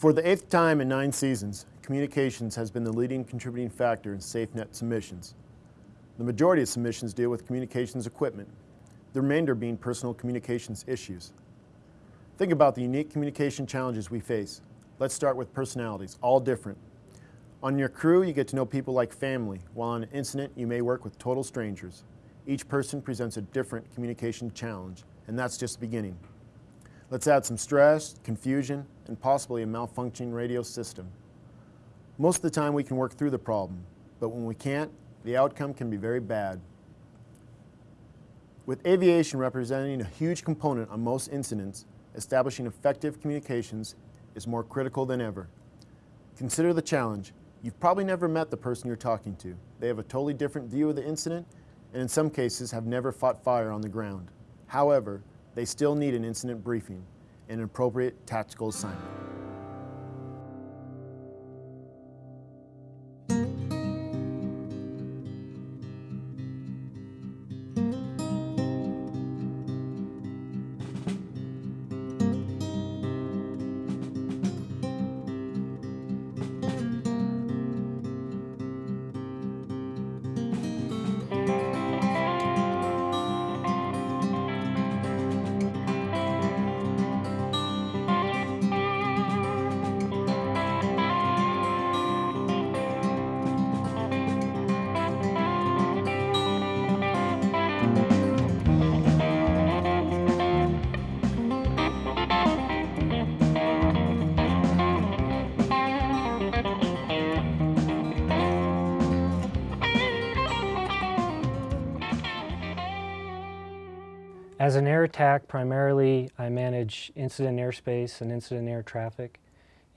For the eighth time in nine seasons, communications has been the leading contributing factor in SafeNet submissions. The majority of submissions deal with communications equipment, the remainder being personal communications issues. Think about the unique communication challenges we face. Let's start with personalities, all different. On your crew, you get to know people like family, while on an incident, you may work with total strangers. Each person presents a different communication challenge, and that's just the beginning. Let's add some stress, confusion, and possibly a malfunctioning radio system. Most of the time we can work through the problem, but when we can't, the outcome can be very bad. With aviation representing a huge component on most incidents, establishing effective communications is more critical than ever. Consider the challenge. You've probably never met the person you're talking to. They have a totally different view of the incident and in some cases have never fought fire on the ground. However, they still need an incident briefing and an appropriate tactical assignment. As an air attack, primarily I manage incident airspace and incident air traffic,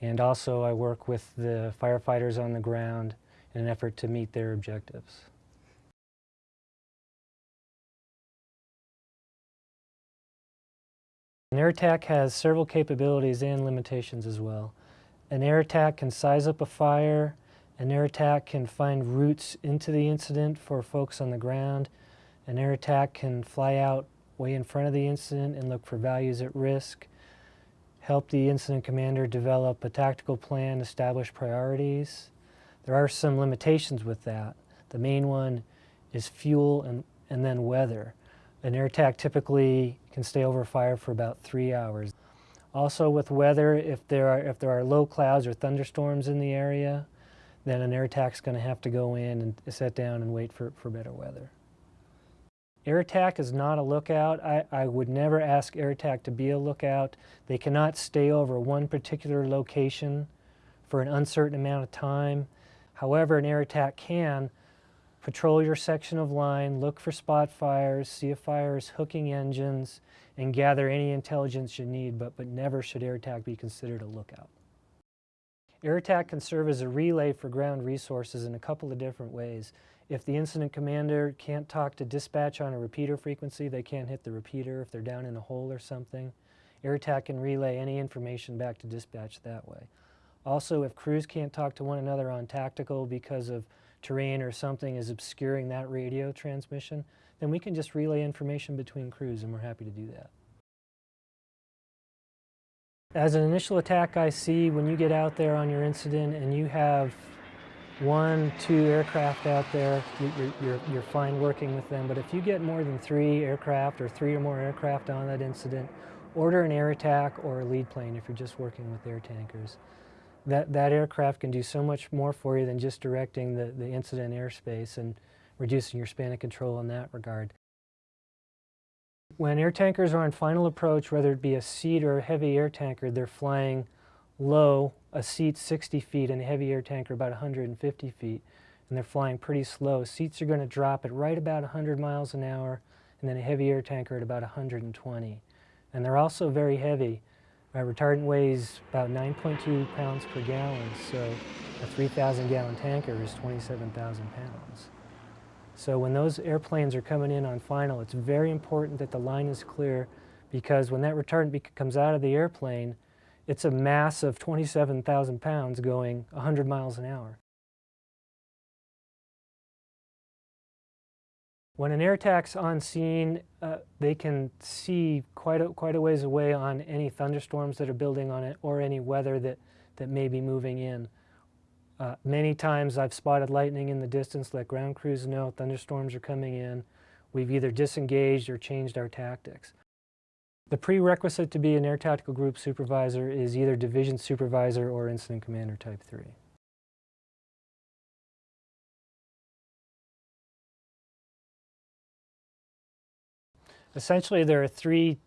and also I work with the firefighters on the ground in an effort to meet their objectives. An air attack has several capabilities and limitations as well. An air attack can size up a fire, an air attack can find routes into the incident for folks on the ground, an air attack can fly out way in front of the incident and look for values at risk, help the incident commander develop a tactical plan, establish priorities. There are some limitations with that. The main one is fuel and, and then weather. An air attack typically can stay over fire for about three hours. Also with weather, if there are, if there are low clouds or thunderstorms in the area, then an air attack is going to have to go in and sit down and wait for, for better weather. Air attack is not a lookout. I, I would never ask air attack to be a lookout. They cannot stay over one particular location for an uncertain amount of time. However, an air attack can patrol your section of line, look for spot fires, see if fire is hooking engines, and gather any intelligence you need, but, but never should air attack be considered a lookout. Air attack can serve as a relay for ground resources in a couple of different ways. If the incident commander can't talk to dispatch on a repeater frequency, they can't hit the repeater if they're down in a hole or something. Air attack can relay any information back to dispatch that way. Also, if crews can't talk to one another on tactical because of terrain or something is obscuring that radio transmission, then we can just relay information between crews and we're happy to do that. As an initial attack IC, when you get out there on your incident and you have one, two aircraft out there, you're, you're, you're, fine working with them. But if you get more than three aircraft or three or more aircraft on that incident, order an air attack or a lead plane if you're just working with air tankers. That, that aircraft can do so much more for you than just directing the, the incident airspace and reducing your span of control in that regard. When air tankers are on final approach, whether it be a seat or a heavy air tanker, they're flying low, a seat 60 feet and a heavy air tanker about 150 feet, and they're flying pretty slow. Seats are going to drop at right about 100 miles an hour, and then a heavy air tanker at about 120. And they're also very heavy. My retardant weighs about 9.2 pounds per gallon, so a 3,000 gallon tanker is 27,000 pounds. So when those airplanes are coming in on final, it's very important that the line is clear because when that retardant comes out of the airplane, it's a mass of 27,000 pounds going 100 miles an hour. When an air attack's on scene, uh, they can see quite a, quite a ways away on any thunderstorms that are building on it or any weather that, that may be moving in. Uh, many times I've spotted lightning in the distance, let ground crews know thunderstorms are coming in. We've either disengaged or changed our tactics. The prerequisite to be an air tactical group supervisor is either division supervisor or incident commander type 3. Essentially, there are three,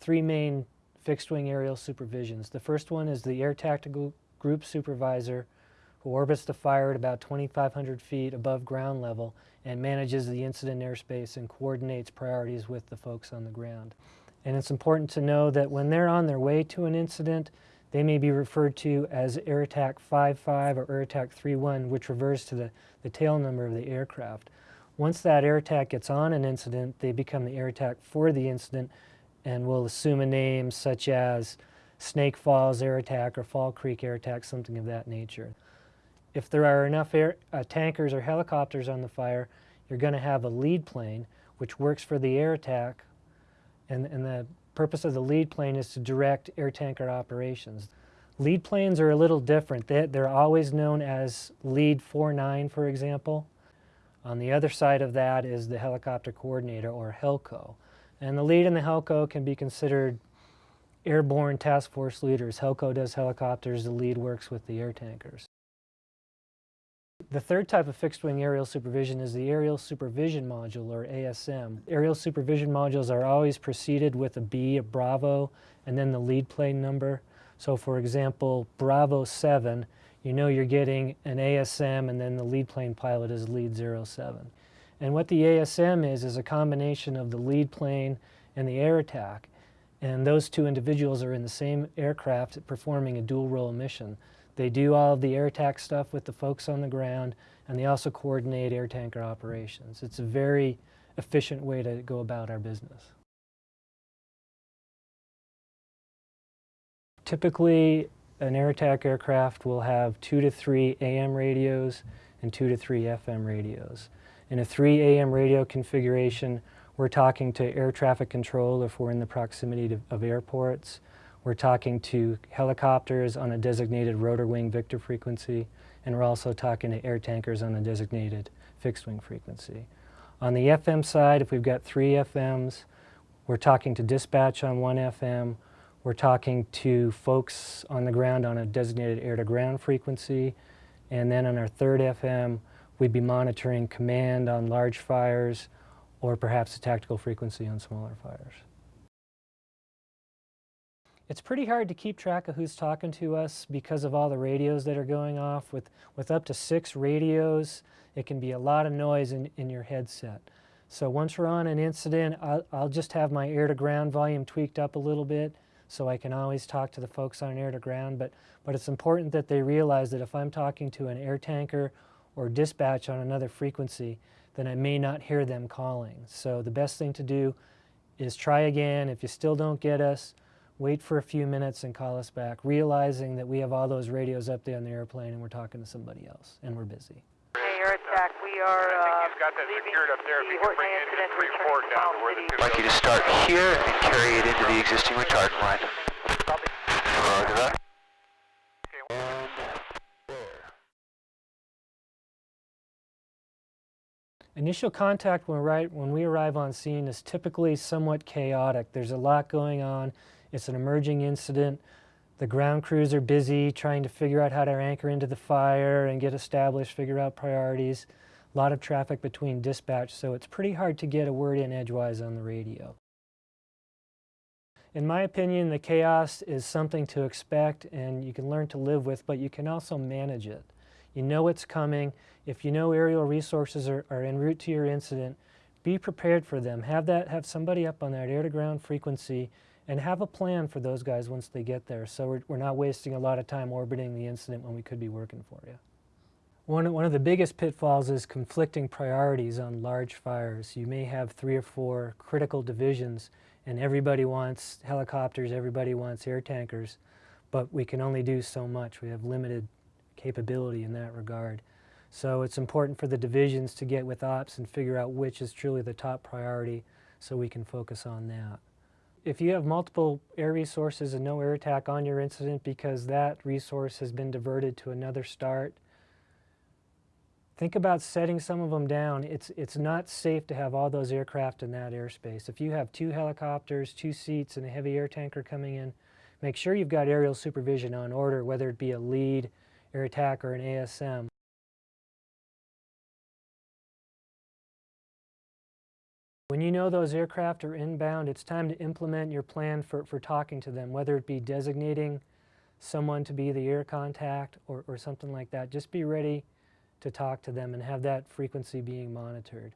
three main fixed wing aerial supervisions. The first one is the air tactical group supervisor who orbits the fire at about 2,500 feet above ground level and manages the incident airspace and coordinates priorities with the folks on the ground. And it's important to know that when they're on their way to an incident, they may be referred to as Air Attack 55 or Air Attack 31, which refers to the, the tail number of the aircraft. Once that air attack gets on an incident, they become the air attack for the incident and will assume a name such as Snake Falls Air Attack or Fall Creek Air Attack, something of that nature. If there are enough air, uh, tankers or helicopters on the fire, you're going to have a lead plane, which works for the air attack, and, and the purpose of the lead plane is to direct air tanker operations. Lead planes are a little different. They, they're always known as Lead 49, for example. On the other side of that is the helicopter coordinator, or HELCO. And the lead and the HELCO can be considered airborne task force leaders. HELCO does helicopters, the lead works with the air tankers. The third type of fixed-wing aerial supervision is the Aerial Supervision Module, or ASM. Aerial Supervision Modules are always preceded with a B, a Bravo, and then the lead plane number. So for example, Bravo 7, you know you're getting an ASM and then the lead plane pilot is lead 07. And what the ASM is, is a combination of the lead plane and the air attack. And those two individuals are in the same aircraft performing a dual role mission. They do all of the air attack stuff with the folks on the ground, and they also coordinate air tanker operations. It's a very efficient way to go about our business. Typically, an air attack aircraft will have two to three AM radios and two to three FM radios. In a 3 AM radio configuration, we're talking to air traffic control if we're in the proximity to, of airports. We're talking to helicopters on a designated rotor wing Victor frequency, and we're also talking to air tankers on a designated fixed wing frequency. On the FM side, if we've got three FMs, we're talking to dispatch on one FM, we're talking to folks on the ground on a designated air-to-ground frequency, and then on our third FM, we'd be monitoring command on large fires or perhaps a tactical frequency on smaller fires. It's pretty hard to keep track of who's talking to us because of all the radios that are going off. With, with up to six radios, it can be a lot of noise in, in your headset. So once we're on an incident, I'll, I'll just have my air-to-ground volume tweaked up a little bit so I can always talk to the folks on air to ground, but, but it's important that they realize that if I'm talking to an air tanker or dispatch on another frequency, then I may not hear them calling. So the best thing to do is try again. If you still don't get us, wait for a few minutes and call us back, realizing that we have all those radios up there on the airplane and we're talking to somebody else and we're busy. Hey, air attack, we are I think uh, he's got that leaving secured up there. If the he can Horton bring incident, in, bring returning forward down to where the City. two. I'd like you to start here and carry it into the existing retardant line. Roger that. Initial contact when, right, when we arrive on scene is typically somewhat chaotic. There's a lot going on. It's an emerging incident. The ground crews are busy trying to figure out how to anchor into the fire and get established, figure out priorities. A lot of traffic between dispatch, so it's pretty hard to get a word in edgewise on the radio. In my opinion, the chaos is something to expect and you can learn to live with, but you can also manage it. You know it's coming. If you know aerial resources are, are en route to your incident, be prepared for them. Have that, have somebody up on that air-to-ground frequency and have a plan for those guys once they get there so we're, we're not wasting a lot of time orbiting the incident when we could be working for you. One, one of the biggest pitfalls is conflicting priorities on large fires. You may have three or four critical divisions and everybody wants helicopters, everybody wants air tankers, but we can only do so much. We have limited capability in that regard. So it's important for the divisions to get with ops and figure out which is truly the top priority so we can focus on that. If you have multiple air resources and no air attack on your incident because that resource has been diverted to another start, think about setting some of them down. It's, it's not safe to have all those aircraft in that airspace. If you have two helicopters, two seats, and a heavy air tanker coming in, make sure you've got aerial supervision on order, whether it be a lead, air attack, or an ASM. When you know those aircraft are inbound, it's time to implement your plan for, for talking to them, whether it be designating someone to be the air contact or, or something like that. Just be ready to talk to them and have that frequency being monitored.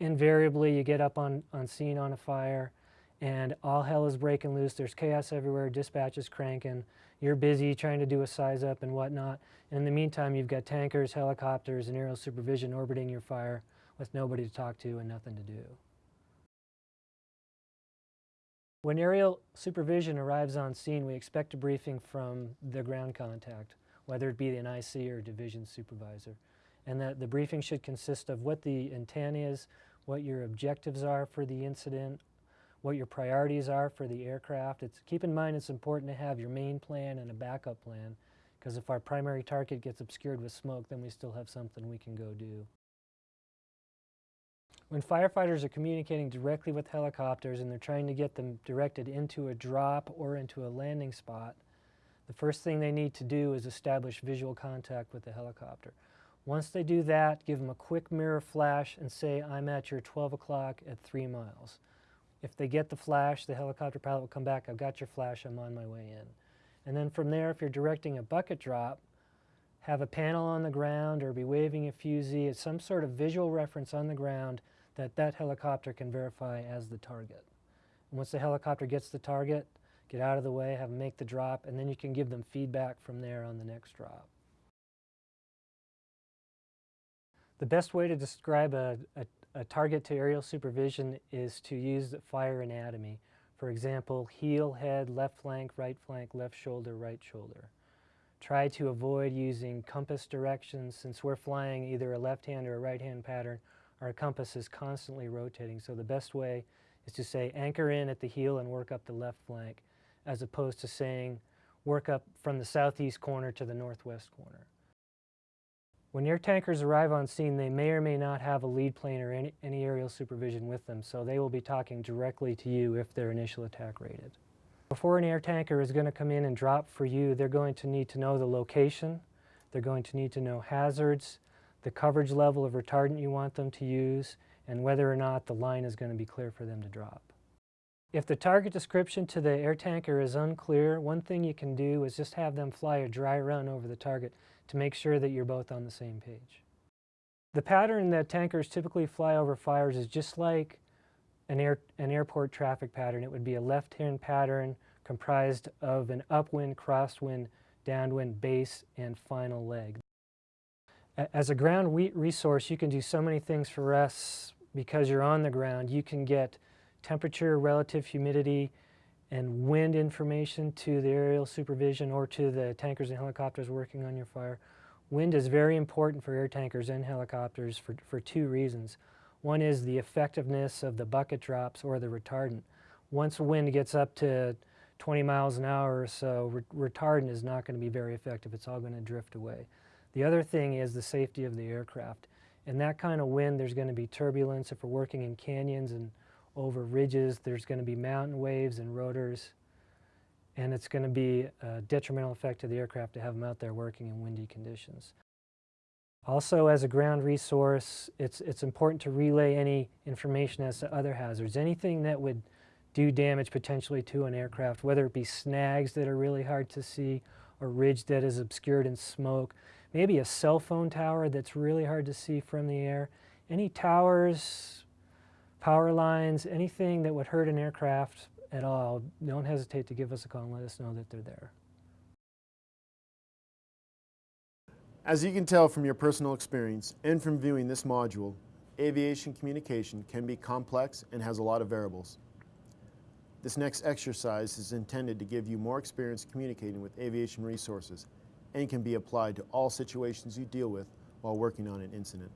Invariably, you get up on, on scene on a fire and all hell is breaking loose. There's chaos everywhere, dispatch is cranking. You're busy trying to do a size up and whatnot. And in the meantime, you've got tankers, helicopters, and aerial supervision orbiting your fire with nobody to talk to and nothing to do. When aerial supervision arrives on scene, we expect a briefing from the ground contact, whether it be an IC or division supervisor. And that the briefing should consist of what the intent is, what your objectives are for the incident, what your priorities are for the aircraft. It's, keep in mind it's important to have your main plan and a backup plan because if our primary target gets obscured with smoke, then we still have something we can go do. When firefighters are communicating directly with helicopters and they're trying to get them directed into a drop or into a landing spot, the first thing they need to do is establish visual contact with the helicopter. Once they do that, give them a quick mirror flash and say, I'm at your 12 o'clock at 3 miles. If they get the flash, the helicopter pilot will come back, I've got your flash, I'm on my way in. And then from there, if you're directing a bucket drop, have a panel on the ground or be waving a fusee as some sort of visual reference on the ground that that helicopter can verify as the target. And once the helicopter gets the target, get out of the way, have them make the drop, and then you can give them feedback from there on the next drop. The best way to describe a, a, a target to aerial supervision is to use the fire anatomy. For example, heel, head, left flank, right flank, left shoulder, right shoulder. Try to avoid using compass directions since we're flying either a left hand or a right hand pattern. Our compass is constantly rotating, so the best way is to say anchor in at the heel and work up the left flank as opposed to saying work up from the southeast corner to the northwest corner. When air tankers arrive on scene, they may or may not have a lead plane or any, any, aerial supervision with them, so they will be talking directly to you if they're initial attack rated. Before an air tanker is going to come in and drop for you, they're going to need to know the location, they're going to need to know hazards, the coverage level of retardant you want them to use, and whether or not the line is going to be clear for them to drop. If the target description to the air tanker is unclear, one thing you can do is just have them fly a dry run over the target to make sure that you're both on the same page. The pattern that tankers typically fly over fires is just like an, air, an airport traffic pattern. It would be a left-hand pattern comprised of an upwind, crosswind, downwind, base, and final leg. As a ground wheat resource, you can do so many things for us because you're on the ground. You can get temperature, relative humidity, and wind information to the aerial supervision or to the tankers and helicopters working on your fire. Wind is very important for air tankers and helicopters for, for two reasons. One is the effectiveness of the bucket drops or the retardant. Once wind gets up to 20 miles an hour or so, re retardant is not going to be very effective. It's all going to drift away. The other thing is the safety of the aircraft. In that kind of wind, there's going to be turbulence. If we're working in canyons and over ridges, there's going to be mountain waves and rotors, and it's going to be a detrimental effect to the aircraft to have them out there working in windy conditions. Also, as a ground resource, it's, it's important to relay any information as to other hazards. Anything that would do damage potentially to an aircraft, whether it be snags that are really hard to see or ridge that is obscured in smoke, maybe a cell phone tower that's really hard to see from the air. Any towers, power lines, anything that would hurt an aircraft at all, don't hesitate to give us a call and let us know that they're there. As you can tell from your personal experience and from viewing this module, aviation communication can be complex and has a lot of variables. This next exercise is intended to give you more experience communicating with aviation resources and can be applied to all situations you deal with while working on an incident.